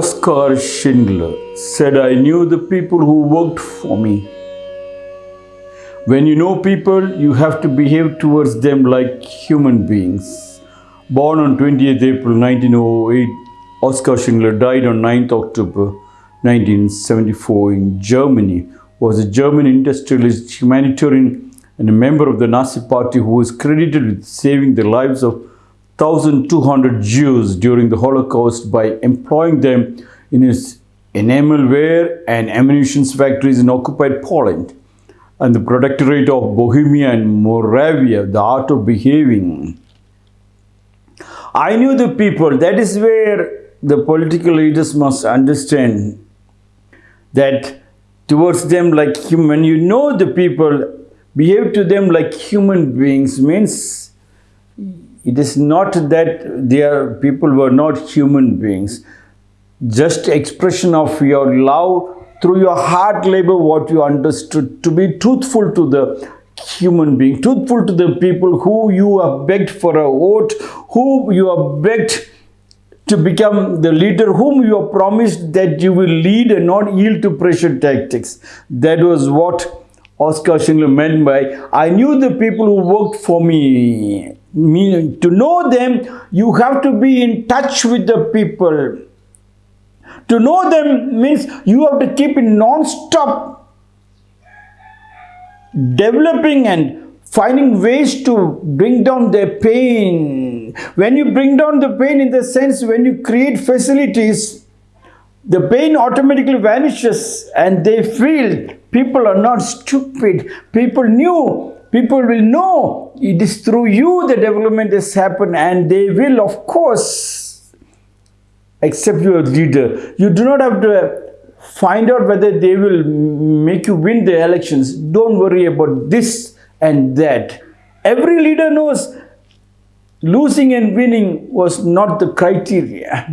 Oskar Schindler said, I knew the people who worked for me. When you know people, you have to behave towards them like human beings. Born on 20th April 1908, Oskar Schindler died on 9th October 1974 in Germany. Was a German industrialist, humanitarian, and a member of the Nazi Party who is credited with saving the lives of 1,200 Jews during the Holocaust by employing them in his enamelware and ammunition factories in occupied Poland and the Protectorate of Bohemia and Moravia, the art of behaving. I knew the people. That is where the political leaders must understand that towards them like human, you know the people, behave to them like human beings means it is not that they are people were not human beings. Just expression of your love through your hard labor what you understood to be truthful to the human being, truthful to the people who you have begged for a vote, who you have begged to become the leader whom you have promised that you will lead and not yield to pressure tactics. That was what Oskar Schindler meant by, I knew the people who worked for me. Meaning, to know them, you have to be in touch with the people. To know them means you have to keep in non-stop developing and finding ways to bring down their pain. When you bring down the pain in the sense when you create facilities, the pain automatically vanishes and they feel people are not stupid. People knew, people will know it is through you the development has happened and they will of course accept you as leader. You do not have to find out whether they will make you win the elections. Don't worry about this and that. Every leader knows losing and winning was not the criteria.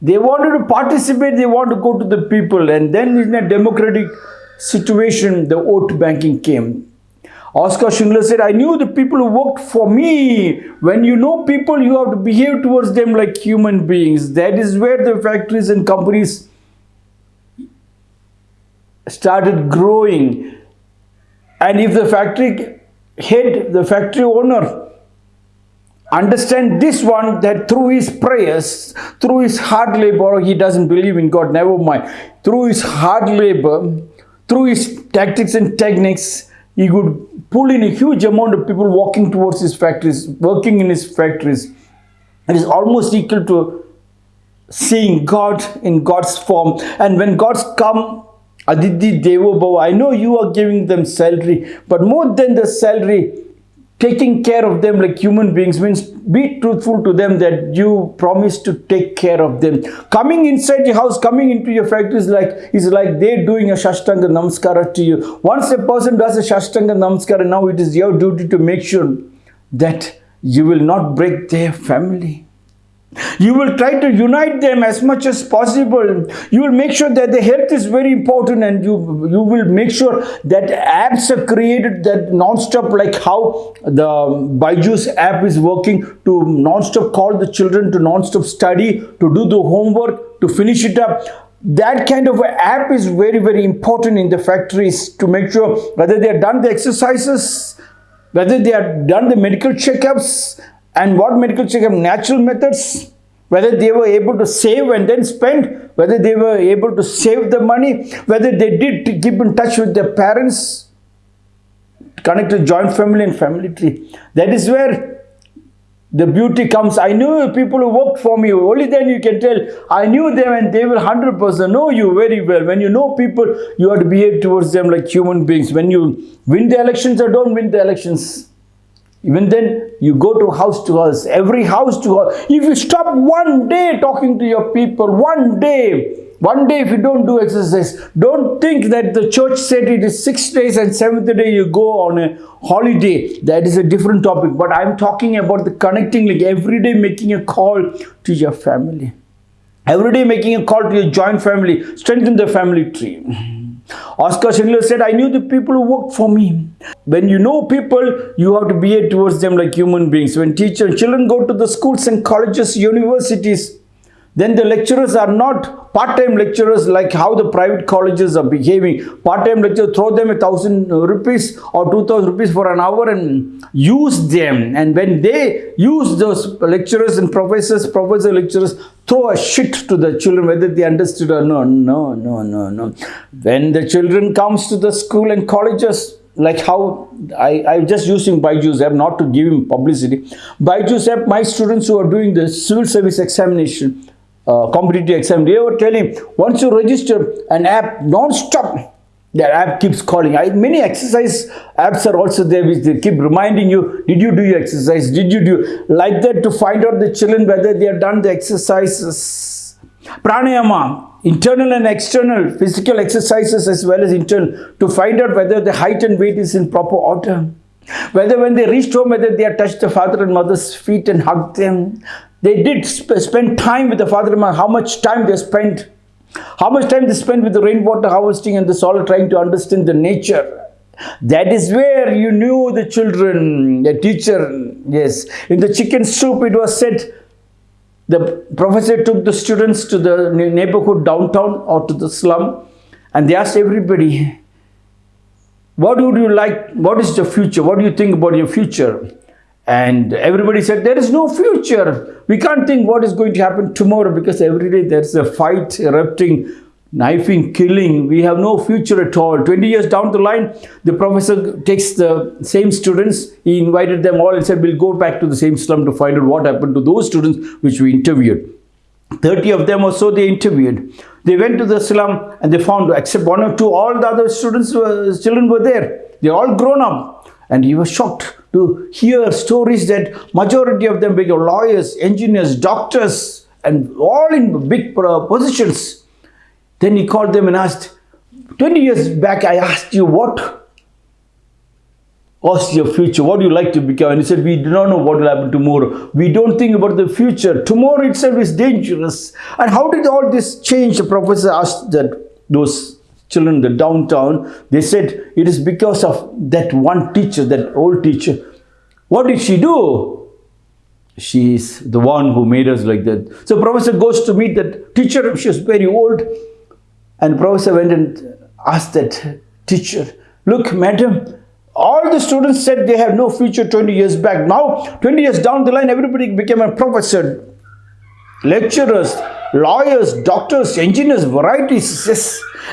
They wanted to participate, they want to go to the people and then in a democratic situation, the vote banking came. Oskar Schindler said, I knew the people who worked for me. When you know people, you have to behave towards them like human beings. That is where the factories and companies started growing. And if the factory head, the factory owner, understand this one that through his prayers, through his hard labor, he doesn't believe in God, never mind. Through his hard labor, through his tactics and techniques, he could pull in a huge amount of people walking towards his factories, working in his factories. It is almost equal to seeing God in God's form. And when God's come, Atithi Devo Bhava, I know you are giving them salary, but more than the salary, taking care of them like human beings means be truthful to them that you promise to take care of them. Coming inside your house coming into your factory is like is like they're doing a shashtanga namaskara to you. Once a person does a shashtanga namaskara now it is your duty to make sure that you will not break their family you will try to unite them as much as possible. You will make sure that the health is very important and you, you will make sure that apps are created that non-stop like how the Byju's app is working to non-stop call the children to non-stop study, to do the homework, to finish it up that kind of app is very very important in the factories to make sure whether they are done the exercises whether they are done the medical checkups and what medical checkup? Natural methods whether they were able to save and then spend whether they were able to save the money whether they did to keep in touch with their parents connect to joint family and family tree. That is where the beauty comes. I knew people who worked for me. Only then you can tell. I knew them and they will 100% know you very well. When you know people you have to behave towards them like human beings. When you win the elections or don't win the elections even then, you go to house to house, every house to house. If you stop one day talking to your people, one day, one day if you don't do exercise, don't think that the church said it is six days and seventh day you go on a holiday. That is a different topic. But I'm talking about the connecting, like every day making a call to your family. Every day making a call to your joint family, strengthen the family tree. Oskar Schindler said, I knew the people who worked for me. When you know people, you have to behave towards them like human beings. When teachers, children go to the schools and colleges, universities, then the lecturers are not part-time lecturers like how the private colleges are behaving. Part-time lecturers throw them a thousand rupees or two thousand rupees for an hour and use them. And when they use those lecturers and professors, professor lecturers throw a shit to the children whether they understood or no, no, no, no, no. When the children comes to the school and colleges, like how I, I'm just using Byju's app not to give him publicity. Byju's app, my students who are doing the civil service examination, uh, competitive exam, they were telling once you register an app non-stop, that app keeps calling. I, many exercise apps are also there which they keep reminding you, did you do your exercise? Did you do like that to find out the children whether they have done the exercises? Pranayama, internal and external physical exercises as well as internal to find out whether the height and weight is in proper order. Whether when they reached home, whether they had touched the father and mother's feet and hugged them. They did sp spend time with the father mother, how much time they spent, how much time they spent with the rainwater harvesting and the soil trying to understand the nature. That is where you knew the children, the teacher, yes. In the chicken soup, it was said, the professor took the students to the neighborhood downtown or to the slum and they asked everybody, what would you like, what is the future, what do you think about your future? And everybody said, there is no future. We can't think what is going to happen tomorrow because every day there's a fight erupting knifing, killing, we have no future at all. 20 years down the line, the professor takes the same students, he invited them all and said, we'll go back to the same slum to find out what happened to those students which we interviewed. 30 of them or so they interviewed. They went to the slum and they found, except one or two, all the other students, were, children were there. They're all grown up. And he was shocked to hear stories that majority of them became lawyers, engineers, doctors, and all in big positions. Then he called them and asked, 20 years back I asked you what was your future? What do you like to become? And he said, we do not know what will happen tomorrow. We don't think about the future. Tomorrow itself is dangerous. And how did all this change? The professor asked that those children the downtown. They said, it is because of that one teacher, that old teacher. What did she do? She is the one who made us like that. So professor goes to meet that teacher. She was very old. And professor went and asked that teacher, look, madam, all the students said they have no future 20 years back. Now, 20 years down the line, everybody became a professor. Lecturers, lawyers, doctors, engineers, varieties.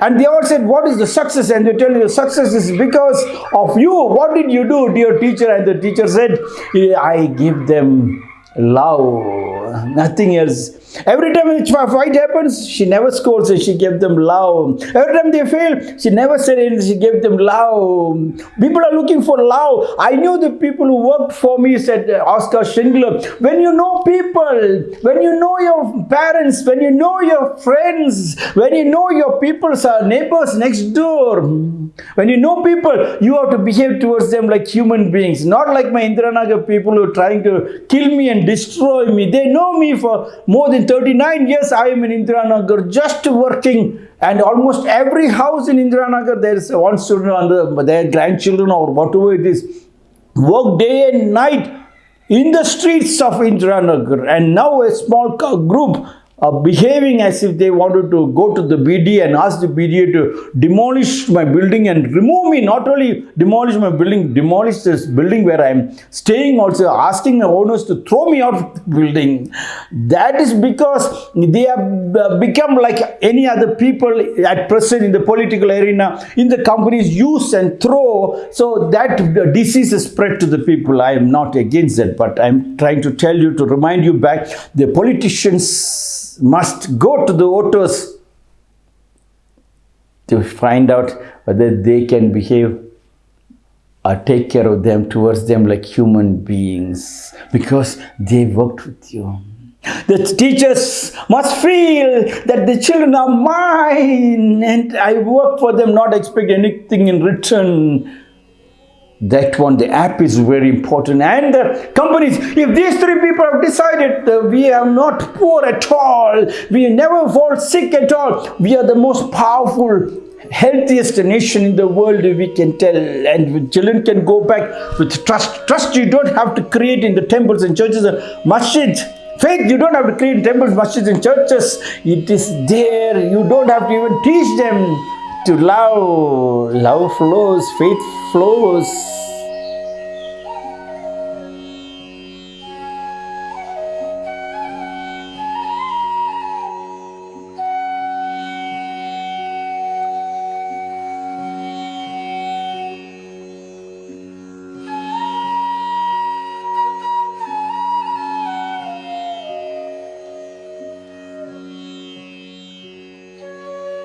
And they all said, what is the success? And they tell you, success is because of you. What did you do, dear teacher? And the teacher said, I give them love, nothing else. Every time a fight happens, she never scolds and she gave them love. Every time they fail, she never said anything, she gave them love. People are looking for love. I knew the people who worked for me, said Oskar Schindler. When you know people, when you know your parents, when you know your friends, when you know your people's uh, neighbors next door, when you know people, you have to behave towards them like human beings, not like my Indiranagar people who are trying to kill me and destroy me. They know me for more than 39 years. I am in Indiranagar just working. And almost every house in Indiranagar there is one student under their grandchildren or whatever it is work day and night in the streets of Indiranagar and now a small group uh, behaving as if they wanted to go to the BDA and ask the BDA to demolish my building and remove me. Not only demolish my building, demolish this building where I am staying also, asking the owners to throw me out of the building. That is because they have uh, become like any other people at present in the political arena, in the companies use and throw. So that disease is spread to the people. I am not against that, but I am trying to tell you to remind you back, the politicians must go to the voters to find out whether they can behave or take care of them towards them like human beings because they worked with you. The teachers must feel that the children are mine and I work for them, not expect anything in return that one the app is very important. And the companies if these three people have decided that we are not poor at all we never fall sick at all we are the most powerful healthiest nation in the world we can tell. And children can go back with trust. Trust you don't have to create in the temples and churches and masjid Faith, you don't have to clean temples, masjids, and churches. It is there. You don't have to even teach them to love. Love flows, faith flows.